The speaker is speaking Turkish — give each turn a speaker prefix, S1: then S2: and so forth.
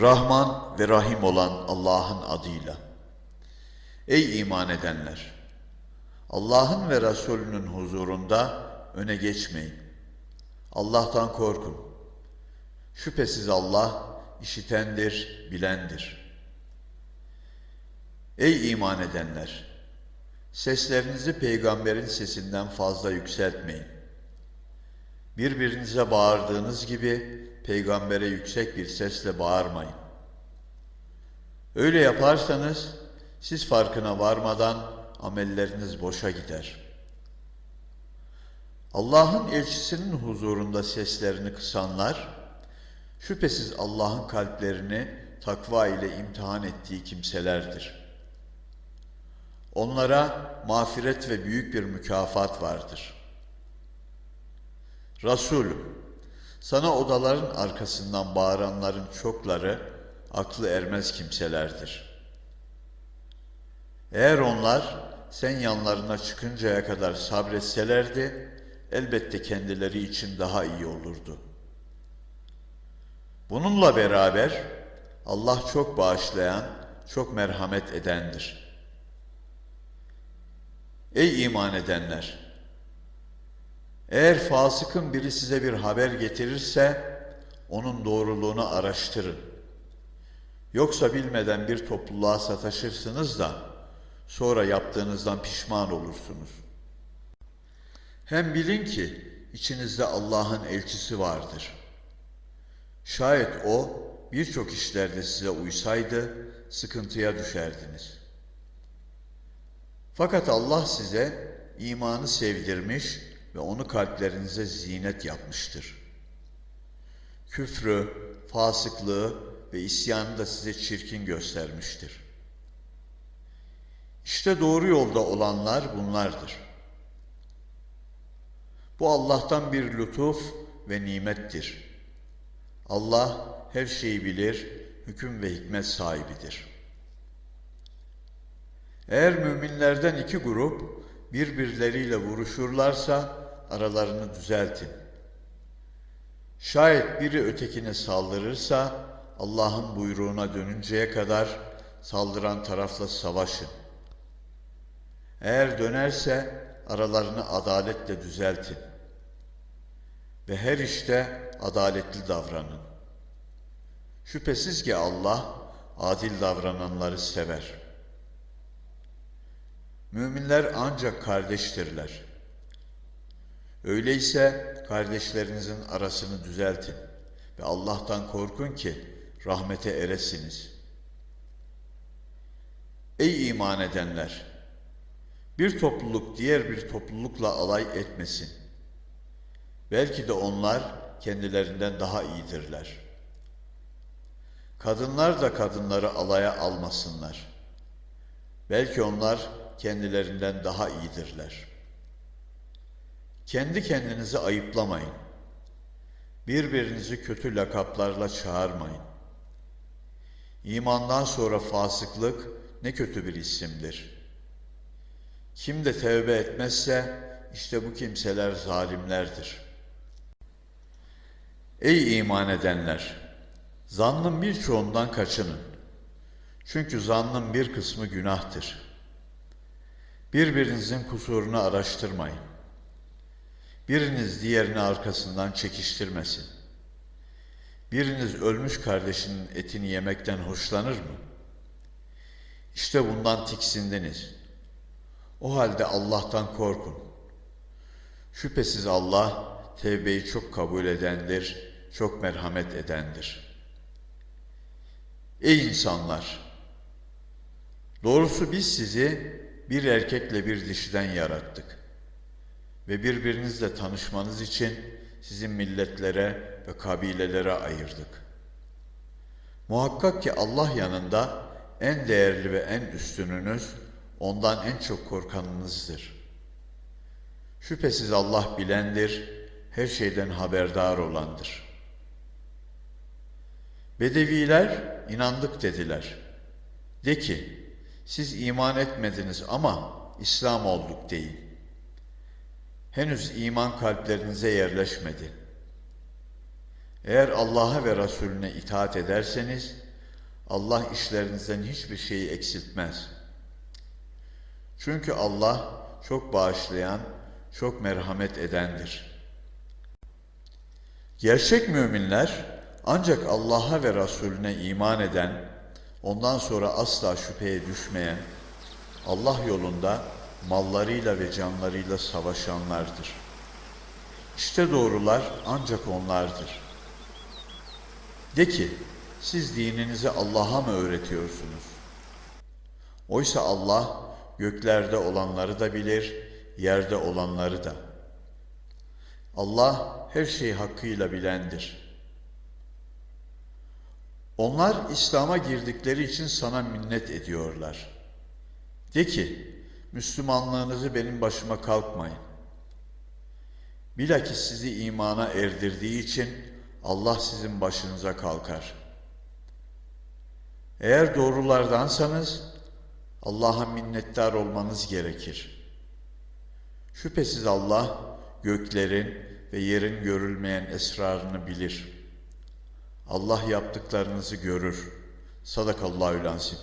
S1: Rahman ve Rahim olan Allah'ın adıyla. Ey iman edenler! Allah'ın ve Resulünün huzurunda öne geçmeyin. Allah'tan korkun. Şüphesiz Allah işitendir, bilendir. Ey iman edenler! Seslerinizi peygamberin sesinden fazla yükseltmeyin. Birbirinize bağırdığınız gibi peygambere yüksek bir sesle bağırmayın. Öyle yaparsanız siz farkına varmadan amelleriniz boşa gider. Allah'ın elçisinin huzurunda seslerini kısanlar, şüphesiz Allah'ın kalplerini takva ile imtihan ettiği kimselerdir. Onlara mağfiret ve büyük bir mükafat vardır. Resulüm, sana odaların arkasından bağıranların çokları aklı ermez kimselerdir. Eğer onlar sen yanlarına çıkıncaya kadar sabretselerdi, elbette kendileri için daha iyi olurdu. Bununla beraber Allah çok bağışlayan, çok merhamet edendir. Ey iman edenler! Eğer fasıkın biri size bir haber getirirse, onun doğruluğunu araştırın. Yoksa bilmeden bir topluluğa sataşırsınız da, sonra yaptığınızdan pişman olursunuz. Hem bilin ki, içinizde Allah'ın elçisi vardır. Şayet O, birçok işlerde size uysaydı, sıkıntıya düşerdiniz. Fakat Allah size imanı sevdirmiş ve onu kalplerinize zinet yapmıştır. Küfrü, fasıklığı ve isyanı da size çirkin göstermiştir. İşte doğru yolda olanlar bunlardır. Bu Allah'tan bir lütuf ve nimettir. Allah her şeyi bilir, hüküm ve hikmet sahibidir. Eğer müminlerden iki grup birbirleriyle vuruşurlarsa aralarını düzeltin. Şayet biri ötekine saldırırsa Allah'ın buyruğuna dönünceye kadar saldıran tarafla savaşın. Eğer dönerse aralarını adaletle düzeltin. Ve her işte adaletli davranın. Şüphesiz ki Allah adil davrananları sever. Müminler ancak kardeştirler. Öyleyse kardeşlerinizin arasını düzeltin ve Allah'tan korkun ki rahmete eresiniz. Ey iman edenler! Bir topluluk diğer bir toplulukla alay etmesin. Belki de onlar kendilerinden daha iyidirler. Kadınlar da kadınları alaya almasınlar. Belki onlar kendilerinden daha iyidirler.'' Kendi kendinizi ayıplamayın. Birbirinizi kötü lakaplarla çağırmayın. İmandan sonra fasıklık ne kötü bir isimdir. Kim de tevbe etmezse işte bu kimseler zalimlerdir. Ey iman edenler! Zannın birçoğundan kaçının. Çünkü zannın bir kısmı günahtır. Birbirinizin kusurunu araştırmayın. Biriniz diğerini arkasından çekiştirmesin. Biriniz ölmüş kardeşinin etini yemekten hoşlanır mı? İşte bundan tiksindiniz. O halde Allah'tan korkun. Şüphesiz Allah tevbeyi çok kabul edendir, çok merhamet edendir. Ey insanlar! Doğrusu biz sizi bir erkekle bir dişiden yarattık ve birbirinizle tanışmanız için sizin milletlere ve kabilelere ayırdık. Muhakkak ki Allah yanında en değerli ve en üstününüz ondan en çok korkanınızdır. Şüphesiz Allah bilendir, her şeyden haberdar olandır. Bedeviler inandık dediler. De ki, siz iman etmediniz ama İslam olduk deyin. Henüz iman kalplerinize yerleşmedi. Eğer Allah'a ve Resulüne itaat ederseniz Allah işlerinizden hiçbir şeyi eksiltmez. Çünkü Allah çok bağışlayan, çok merhamet edendir. Gerçek müminler ancak Allah'a ve Resulüne iman eden, ondan sonra asla şüpheye düşmeyen, Allah yolunda mallarıyla ve canlarıyla savaşanlardır. İşte doğrular ancak onlardır. De ki, siz dininizi Allah'a mı öğretiyorsunuz? Oysa Allah göklerde olanları da bilir, yerde olanları da. Allah her şeyi hakkıyla bilendir. Onlar İslam'a girdikleri için sana minnet ediyorlar. De ki, Müslümanlığınızı benim başıma kalkmayın. Bilakis sizi imana erdirdiği için Allah sizin başınıza kalkar. Eğer doğrulardansanız Allah'a minnettar olmanız gerekir. Şüphesiz Allah göklerin ve yerin görülmeyen esrarını bilir. Allah yaptıklarınızı görür. Sadakallahü lansim.